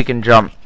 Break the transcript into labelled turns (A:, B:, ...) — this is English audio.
A: we can jump.